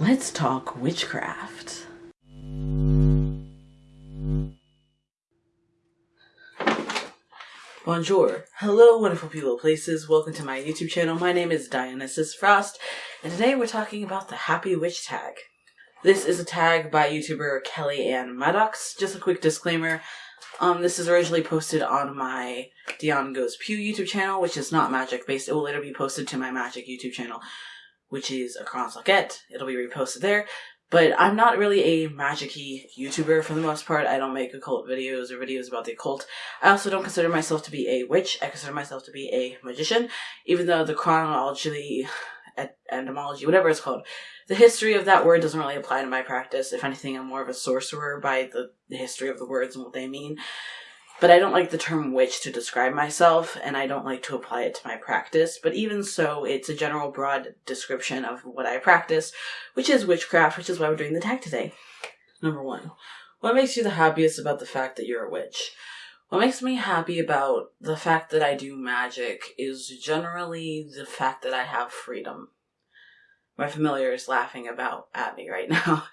Let's talk witchcraft. Bonjour. Hello, wonderful people places. Welcome to my YouTube channel. My name is Dionysus Frost, and today we're talking about the Happy Witch tag. This is a tag by YouTuber Kelly Ann Maddox. Just a quick disclaimer. Um, this is originally posted on my Dion Goes Pew YouTube channel, which is not magic based. It will later be posted to my magic YouTube channel, which is Across Lockette. It'll be reposted there. But I'm not really a magicy YouTuber for the most part. I don't make occult videos or videos about the occult. I also don't consider myself to be a witch. I consider myself to be a magician, even though the chronology, etymology, whatever it's called, the history of that word doesn't really apply to my practice. If anything, I'm more of a sorcerer by the, the history of the words and what they mean. But I don't like the term witch to describe myself, and I don't like to apply it to my practice. But even so, it's a general broad description of what I practice, which is witchcraft, which is why we're doing the tag today. Number one, what makes you the happiest about the fact that you're a witch? What makes me happy about the fact that I do magic is generally the fact that I have freedom my familiar is laughing about at me right now.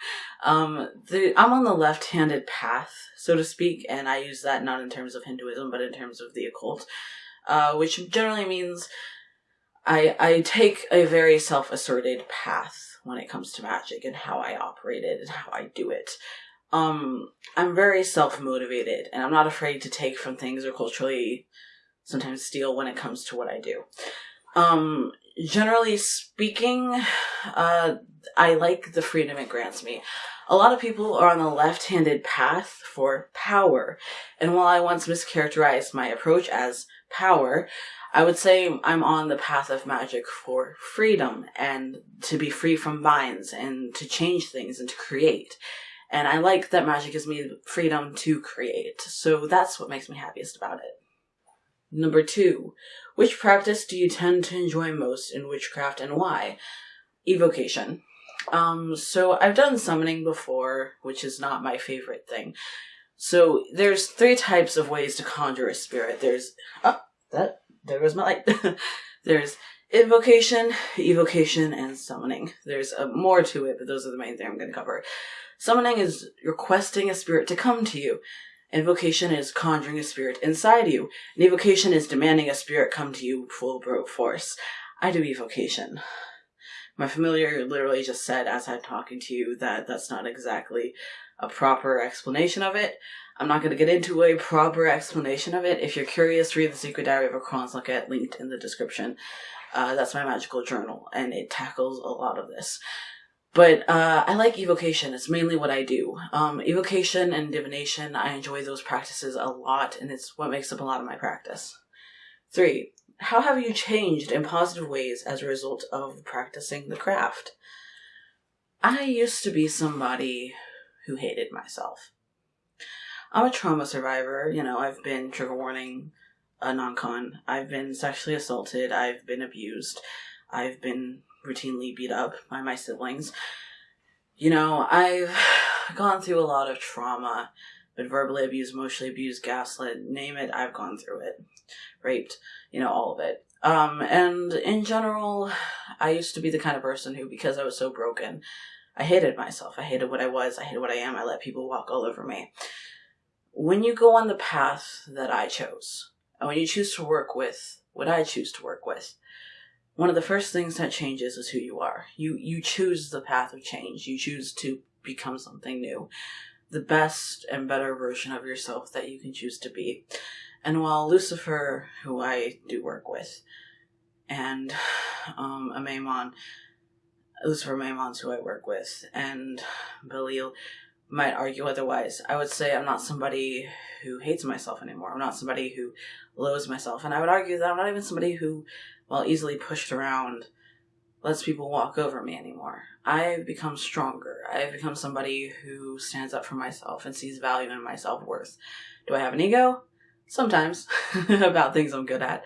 Um, the, I'm on the left-handed path, so to speak, and I use that not in terms of Hinduism, but in terms of the occult, uh, which generally means I I take a very self-asserted path when it comes to magic and how I operate it and how I do it. Um, I'm very self-motivated, and I'm not afraid to take from things or culturally sometimes steal when it comes to what I do. Um, generally speaking, uh, I like the freedom it grants me. A lot of people are on the left-handed path for power, and while I once mischaracterized my approach as power, I would say I'm on the path of magic for freedom and to be free from binds and to change things and to create. And I like that magic gives me freedom to create. So that's what makes me happiest about it. Number two, which practice do you tend to enjoy most in witchcraft and why? Evocation. Um, so I've done summoning before, which is not my favorite thing. So there's three types of ways to conjure a spirit. There's oh that there goes my light. there's invocation, evocation, and summoning. There's uh, more to it, but those are the main thing I'm going to cover. Summoning is requesting a spirit to come to you. Invocation is conjuring a spirit inside you. And evocation is demanding a spirit come to you full brute force. I do evocation. My familiar literally just said as I'm talking to you that that's not exactly a proper explanation of it. I'm not going to get into a proper explanation of it. If you're curious, read The Secret Diary of a Crons Lockette linked in the description. Uh, that's my magical journal, and it tackles a lot of this. But uh, I like evocation. It's mainly what I do. Um, evocation and divination, I enjoy those practices a lot, and it's what makes up a lot of my practice. Three, how have you changed in positive ways as a result of practicing the craft? I used to be somebody who hated myself. I'm a trauma survivor. You know, I've been trigger warning a non-con. I've been sexually assaulted. I've been abused. I've been routinely beat up by my siblings. You know, I've gone through a lot of trauma, been verbally abused, emotionally abused, gaslit, name it, I've gone through it. Raped, you know, all of it. Um, and in general, I used to be the kind of person who, because I was so broken, I hated myself. I hated what I was. I hated what I am. I let people walk all over me. When you go on the path that I chose, and when you choose to work with what I choose to work with, one of the first things that changes is who you are. You you choose the path of change. You choose to become something new. The best and better version of yourself that you can choose to be. And while Lucifer, who I do work with, and um, Maimon, Lucifer Maimon's who I work with, and Belial might argue otherwise. I would say I'm not somebody who hates myself anymore. I'm not somebody who loathes myself. And I would argue that I'm not even somebody who while easily pushed around, lets people walk over me anymore. I've become stronger. I've become somebody who stands up for myself and sees value in my self worth. Do I have an ego? Sometimes about things I'm good at.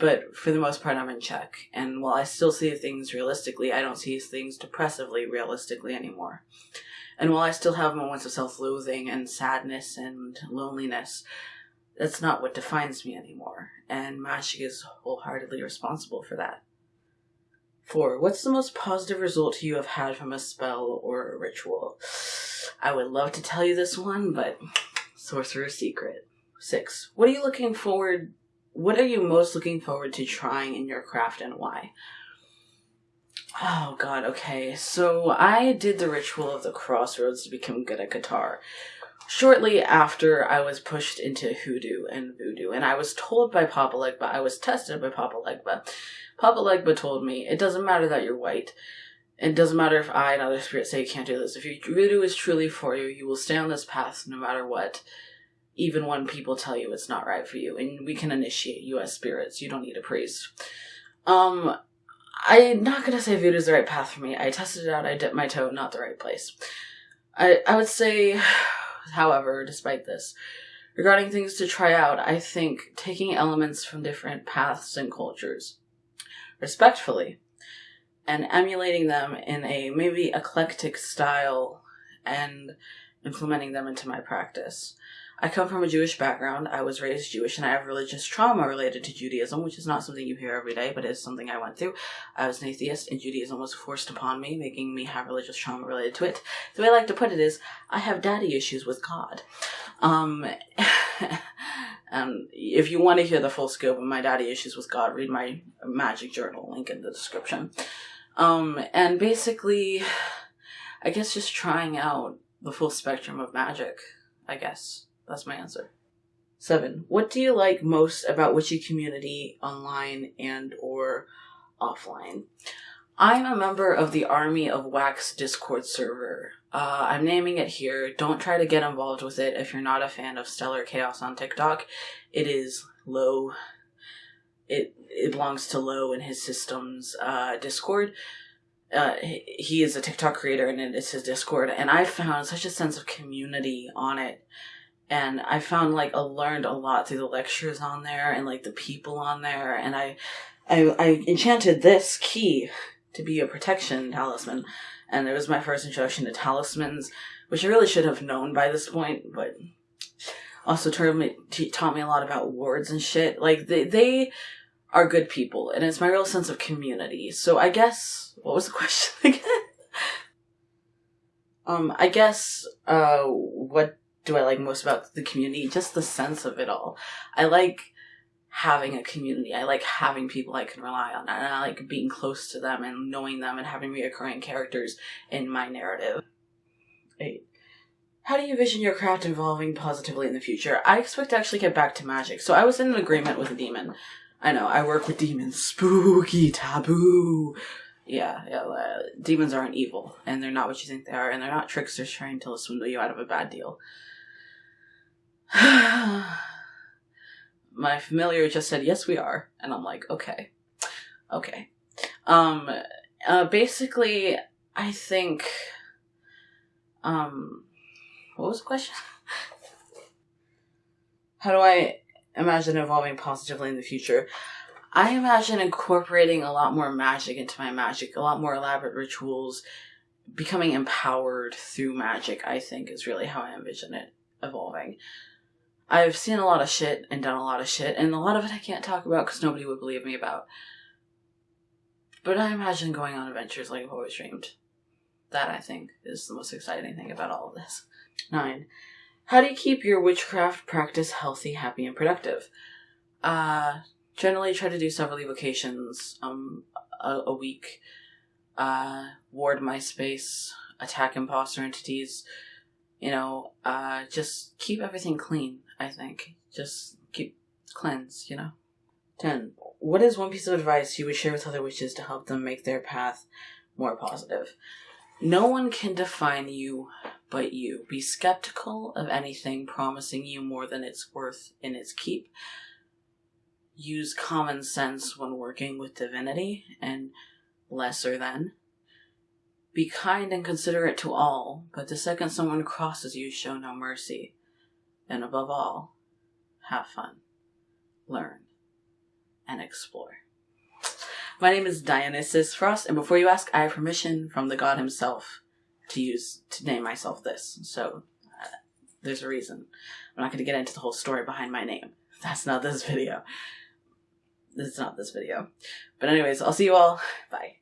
But for the most part, I'm in check. And while I still see things realistically, I don't see things depressively realistically anymore. And while I still have moments of self loathing and sadness and loneliness, that's not what defines me anymore. And magic is wholeheartedly responsible for that. Four, what's the most positive result you have had from a spell or a ritual? I would love to tell you this one, but sorcerer's secret. Six, what are you looking forward what are you most looking forward to trying in your craft and why? Oh god, okay. So I did the ritual of the crossroads to become good at guitar. Shortly after I was pushed into hoodoo and voodoo, and I was told by Papa Legba, I was tested by Papa Legba. Papa Legba told me, it doesn't matter that you're white. It doesn't matter if I and other spirits say you can't do this. If your voodoo is truly for you, you will stay on this path no matter what even when people tell you it's not right for you and we can initiate you as spirits. You don't need a priest. Um i'm not gonna say voodoo is the right path for me. I tested it out. I dipped my toe not the right place. I i would say however despite this regarding things to try out i think taking elements from different paths and cultures respectfully and emulating them in a maybe eclectic style and implementing them into my practice I come from a Jewish background. I was raised Jewish and I have religious trauma related to Judaism, which is not something you hear every day, but is something I went through. I was an atheist and Judaism was forced upon me, making me have religious trauma related to it. The way I like to put it is, I have daddy issues with God. Um, and if you want to hear the full scope of my daddy issues with God, read my magic journal, link in the description. Um, and basically, I guess just trying out the full spectrum of magic, I guess. That's my answer. Seven. What do you like most about Witchy community online and or offline? I'm a member of the Army of Wax Discord server. Uh, I'm naming it here. Don't try to get involved with it if you're not a fan of Stellar Chaos on TikTok. It is low. It it belongs to low and his system's uh, Discord. Uh, he is a TikTok creator and it is his Discord, and I found such a sense of community on it and I found like I learned a lot through the lectures on there and like the people on there, and I, I, I enchanted this key to be a protection talisman, and it was my first introduction to talismans, which I really should have known by this point, but also taught me, taught me a lot about wards and shit. Like they, they are good people, and it's my real sense of community. So I guess what was the question again? um, I guess uh, what do I like most about the community? Just the sense of it all. I like having a community. I like having people I can rely on. And I like being close to them and knowing them and having reoccurring characters in my narrative. Eight. How do you envision your craft evolving positively in the future? I expect to actually get back to magic. So I was in an agreement with a demon. I know, I work with demons. Spooky, taboo. Yeah, yeah. Uh, demons aren't evil, and they're not what you think they are, and they're not tricksters trying to swindle you out of a bad deal. my familiar just said, yes, we are. And I'm like, okay. Okay. Um, uh, basically, I think, um, what was the question? How do I imagine evolving positively in the future? I imagine incorporating a lot more magic into my magic, a lot more elaborate rituals, becoming empowered through magic, I think is really how I envision it evolving. I've seen a lot of shit and done a lot of shit, and a lot of it I can't talk about because nobody would believe me about. But I imagine going on adventures like I've always dreamed. That, I think, is the most exciting thing about all of this. 9. How do you keep your witchcraft practice healthy, happy, and productive? Uh, generally try to do several evocations um, a, a week. Uh, ward my space, attack imposter entities, you know, uh, just keep everything clean. I think. Just keep cleanse, you know? 10. What is one piece of advice you would share with other witches to help them make their path more positive? No one can define you but you. Be skeptical of anything promising you more than it's worth in its keep. Use common sense when working with divinity and lesser than. Be kind and considerate to all, but the second someone crosses you, show no mercy. And above all, have fun, learn, and explore. My name is Dionysus Frost, and before you ask, I have permission from the god himself to use to name myself this. So uh, there's a reason. I'm not going to get into the whole story behind my name. That's not this video. This is not this video. But anyways, I'll see you all. Bye.